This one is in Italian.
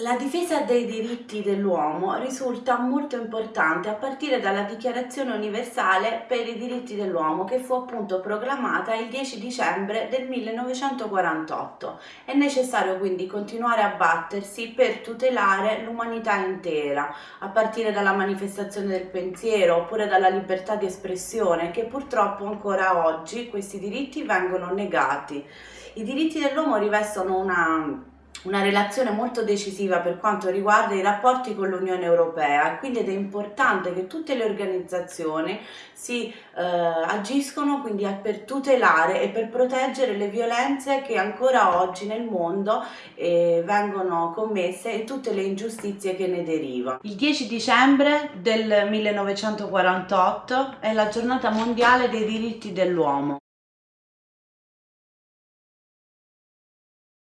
La difesa dei diritti dell'uomo risulta molto importante a partire dalla Dichiarazione universale per i diritti dell'uomo che fu appunto proclamata il 10 dicembre del 1948. È necessario quindi continuare a battersi per tutelare l'umanità intera, a partire dalla manifestazione del pensiero oppure dalla libertà di espressione che purtroppo ancora oggi questi diritti vengono negati. I diritti dell'uomo rivestono una una relazione molto decisiva per quanto riguarda i rapporti con l'Unione Europea quindi ed è importante che tutte le organizzazioni si eh, agiscono quindi per tutelare e per proteggere le violenze che ancora oggi nel mondo eh, vengono commesse e tutte le ingiustizie che ne derivano. Il 10 dicembre del 1948 è la giornata mondiale dei diritti dell'uomo.